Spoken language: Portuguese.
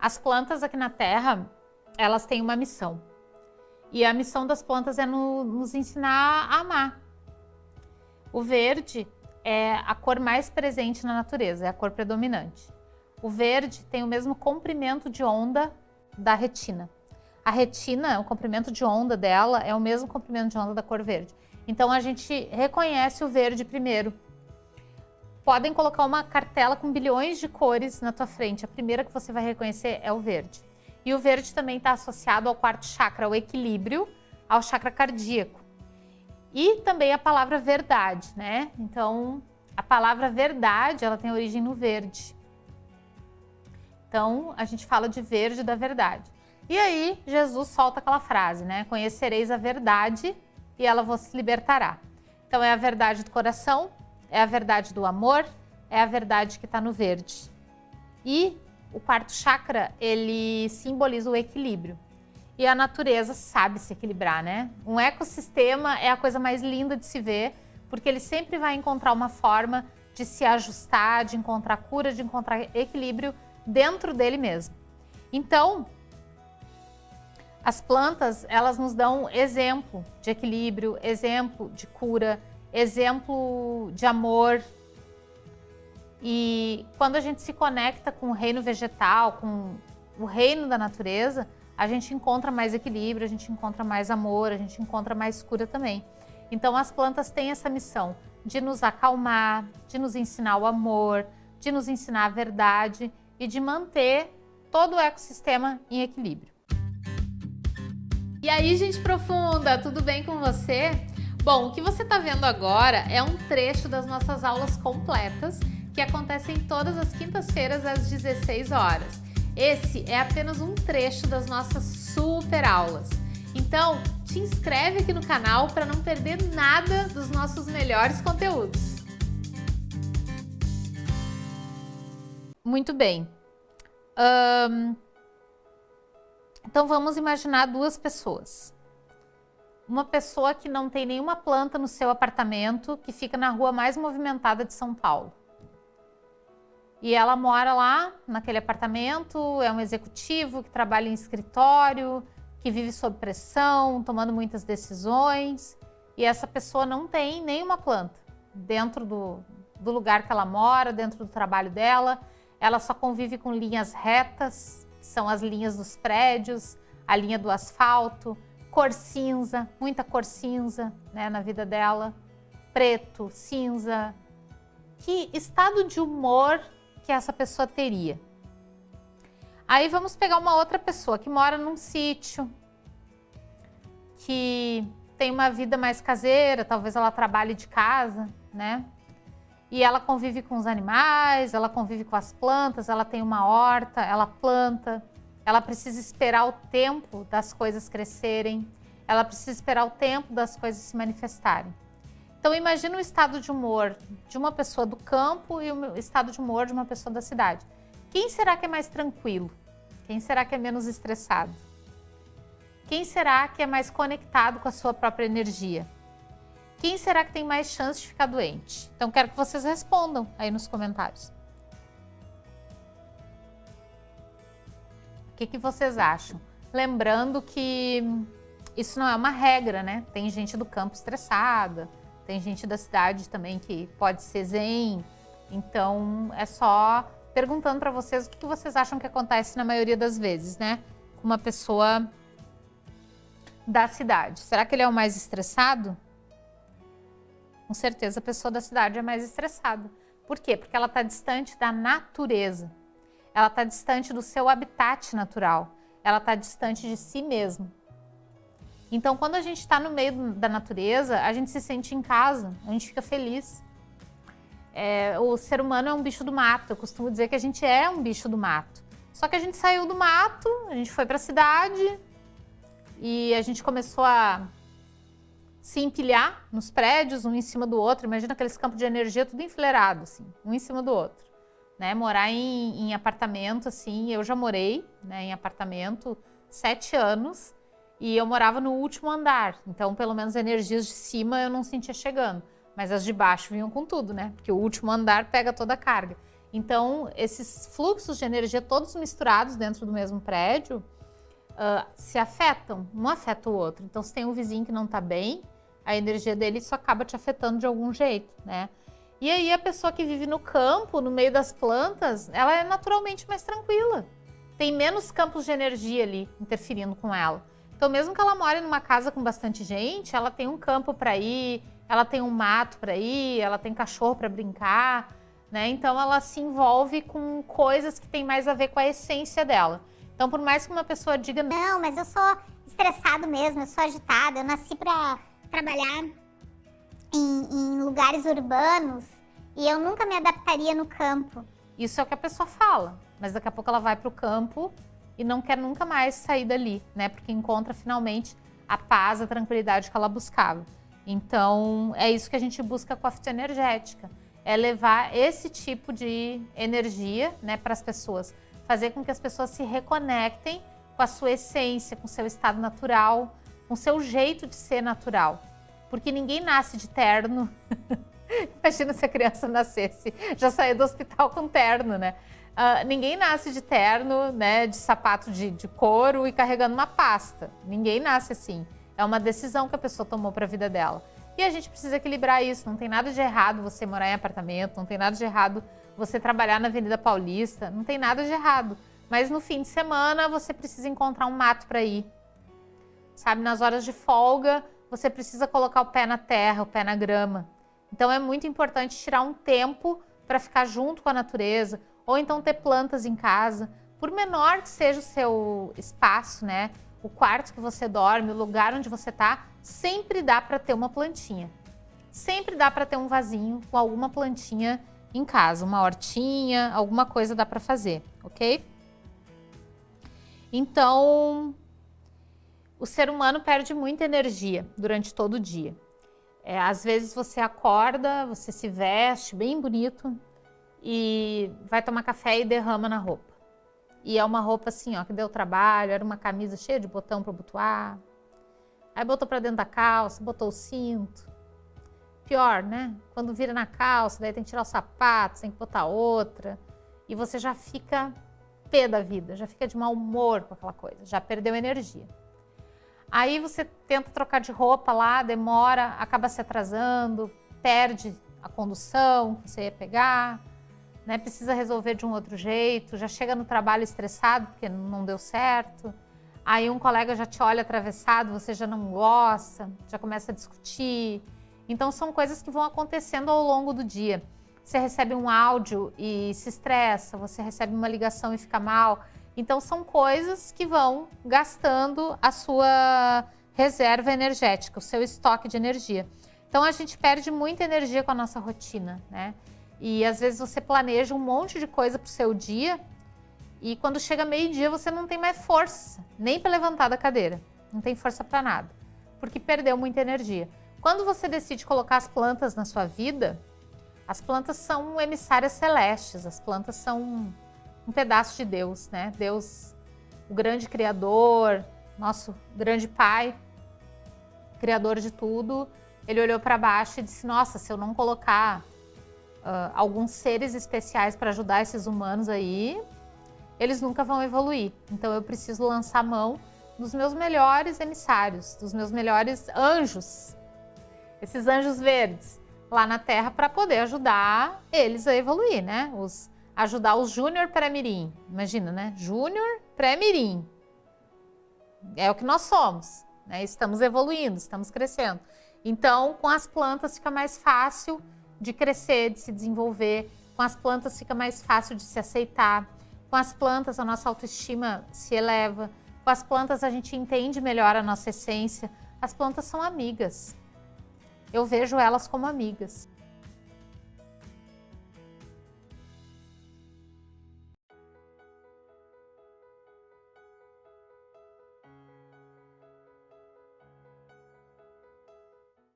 As plantas aqui na Terra, elas têm uma missão. E a missão das plantas é no, nos ensinar a amar. O verde é a cor mais presente na natureza, é a cor predominante. O verde tem o mesmo comprimento de onda da retina. A retina, o comprimento de onda dela é o mesmo comprimento de onda da cor verde. Então a gente reconhece o verde primeiro. Podem colocar uma cartela com bilhões de cores na tua frente. A primeira que você vai reconhecer é o verde. E o verde também está associado ao quarto chakra, ao equilíbrio, ao chakra cardíaco. E também a palavra verdade, né? Então, a palavra verdade, ela tem origem no verde. Então, a gente fala de verde da verdade. E aí, Jesus solta aquela frase, né? Conhecereis a verdade e ela vos libertará. Então, é a verdade do coração, é a verdade do amor, é a verdade que está no verde. E o quarto chakra, ele simboliza o equilíbrio. E a natureza sabe se equilibrar, né? Um ecossistema é a coisa mais linda de se ver, porque ele sempre vai encontrar uma forma de se ajustar, de encontrar cura, de encontrar equilíbrio dentro dele mesmo. Então, as plantas, elas nos dão exemplo de equilíbrio, exemplo de cura, exemplo de amor. E quando a gente se conecta com o reino vegetal, com o reino da natureza, a gente encontra mais equilíbrio, a gente encontra mais amor, a gente encontra mais cura também. Então as plantas têm essa missão de nos acalmar, de nos ensinar o amor, de nos ensinar a verdade e de manter todo o ecossistema em equilíbrio. E aí, gente profunda, tudo bem com você? Bom, o que você está vendo agora é um trecho das nossas aulas completas que acontecem todas as quintas-feiras às 16 horas. Esse é apenas um trecho das nossas super aulas. Então, te inscreve aqui no canal para não perder nada dos nossos melhores conteúdos. Muito bem. Um, então vamos imaginar duas pessoas. Uma pessoa que não tem nenhuma planta no seu apartamento, que fica na rua mais movimentada de São Paulo. E ela mora lá, naquele apartamento, é um executivo que trabalha em escritório, que vive sob pressão, tomando muitas decisões. E essa pessoa não tem nenhuma planta dentro do, do lugar que ela mora, dentro do trabalho dela. Ela só convive com linhas retas, são as linhas dos prédios, a linha do asfalto, cor cinza, muita cor cinza né, na vida dela, preto, cinza. Que estado de humor que essa pessoa teria? Aí vamos pegar uma outra pessoa que mora num sítio, que tem uma vida mais caseira, talvez ela trabalhe de casa, né? E ela convive com os animais, ela convive com as plantas, ela tem uma horta, ela planta, ela precisa esperar o tempo das coisas crescerem, ela precisa esperar o tempo das coisas se manifestarem. Então imagina o estado de humor de uma pessoa do campo e o estado de humor de uma pessoa da cidade. Quem será que é mais tranquilo? Quem será que é menos estressado? Quem será que é mais conectado com a sua própria energia? Quem será que tem mais chance de ficar doente? Então quero que vocês respondam aí nos comentários. Que, que vocês acham? Lembrando que isso não é uma regra, né? Tem gente do campo estressada, tem gente da cidade também que pode ser zen. Então é só perguntando para vocês o que, que vocês acham que acontece na maioria das vezes, né? Com uma pessoa da cidade. Será que ele é o mais estressado? Com certeza a pessoa da cidade é mais estressada. Por quê? Porque ela está distante da natureza. Ela está distante do seu habitat natural. Ela está distante de si mesmo. Então, quando a gente está no meio da natureza, a gente se sente em casa, a gente fica feliz. É, o ser humano é um bicho do mato. Eu costumo dizer que a gente é um bicho do mato. Só que a gente saiu do mato, a gente foi para a cidade e a gente começou a se empilhar nos prédios, um em cima do outro. Imagina aqueles campos de energia tudo enfileirado, assim, um em cima do outro. Né? Morar em, em apartamento, assim, eu já morei né, em apartamento sete anos e eu morava no último andar. Então, pelo menos energias de cima eu não sentia chegando. Mas as de baixo vinham com tudo, né? Porque o último andar pega toda a carga. Então, esses fluxos de energia todos misturados dentro do mesmo prédio uh, se afetam, um afeta o outro. Então, se tem um vizinho que não está bem, a energia dele só acaba te afetando de algum jeito, né? E aí a pessoa que vive no campo, no meio das plantas, ela é naturalmente mais tranquila. Tem menos campos de energia ali interferindo com ela. Então, mesmo que ela more numa casa com bastante gente, ela tem um campo para ir, ela tem um mato para ir, ela tem cachorro para brincar, né? Então, ela se envolve com coisas que têm mais a ver com a essência dela. Então, por mais que uma pessoa diga, não, mas eu sou estressado mesmo, eu sou agitada, eu nasci para trabalhar em, em lugares urbanos e eu nunca me adaptaria no campo. Isso é o que a pessoa fala, mas daqui a pouco ela vai para o campo e não quer nunca mais sair dali, né? Porque encontra finalmente a paz, a tranquilidade que ela buscava. Então, é isso que a gente busca com a fitoenergética, é levar esse tipo de energia, né, para as pessoas, fazer com que as pessoas se reconectem com a sua essência, com o seu estado natural, com o seu jeito de ser natural. Porque ninguém nasce de terno. Imagina se a criança nascesse, já saiu do hospital com terno, né? Uh, ninguém nasce de terno, né, de sapato de, de couro e carregando uma pasta. Ninguém nasce assim. É uma decisão que a pessoa tomou para a vida dela. E a gente precisa equilibrar isso. Não tem nada de errado você morar em apartamento, não tem nada de errado você trabalhar na Avenida Paulista, não tem nada de errado. Mas no fim de semana você precisa encontrar um mato para ir. Sabe, nas horas de folga, você precisa colocar o pé na terra, o pé na grama. Então é muito importante tirar um tempo para ficar junto com a natureza, ou então ter plantas em casa. Por menor que seja o seu espaço, né? O quarto que você dorme, o lugar onde você está, sempre dá para ter uma plantinha. Sempre dá para ter um vasinho com alguma plantinha em casa, uma hortinha, alguma coisa dá para fazer, ok? Então, o ser humano perde muita energia durante todo o dia. É, às vezes você acorda, você se veste bem bonito, e vai tomar café e derrama na roupa. E é uma roupa assim, ó, que deu trabalho, era uma camisa cheia de botão para botar. Aí botou para dentro da calça, botou o cinto. Pior, né? Quando vira na calça, daí tem que tirar os sapatos, tem que botar outra. E você já fica pé da vida, já fica de mau humor com aquela coisa, já perdeu energia. Aí você tenta trocar de roupa lá, demora, acaba se atrasando, perde a condução que você ia pegar, né, precisa resolver de um outro jeito, já chega no trabalho estressado porque não deu certo, aí um colega já te olha atravessado, você já não gosta, já começa a discutir. Então são coisas que vão acontecendo ao longo do dia. Você recebe um áudio e se estressa, você recebe uma ligação e fica mal. Então são coisas que vão gastando a sua reserva energética, o seu estoque de energia. Então a gente perde muita energia com a nossa rotina, né? E às vezes você planeja um monte de coisa para o seu dia e quando chega meio-dia você não tem mais força, nem para levantar da cadeira. Não tem força para nada, porque perdeu muita energia. Quando você decide colocar as plantas na sua vida, as plantas são emissárias celestes, as plantas são um pedaço de Deus, né? Deus, o grande criador, nosso grande pai, criador de tudo, ele olhou para baixo e disse: Nossa, se eu não colocar uh, alguns seres especiais para ajudar esses humanos aí, eles nunca vão evoluir. Então eu preciso lançar mão dos meus melhores emissários, dos meus melhores anjos, esses anjos verdes lá na Terra para poder ajudar eles a evoluir, né? Os, ajudar os Júnior pré-mirim. Imagina, né? Júnior pré-mirim. É o que nós somos, né? Estamos evoluindo, estamos crescendo. Então, com as plantas fica mais fácil de crescer, de se desenvolver. Com as plantas fica mais fácil de se aceitar. Com as plantas a nossa autoestima se eleva. Com as plantas a gente entende melhor a nossa essência. As plantas são amigas. Eu vejo elas como amigas.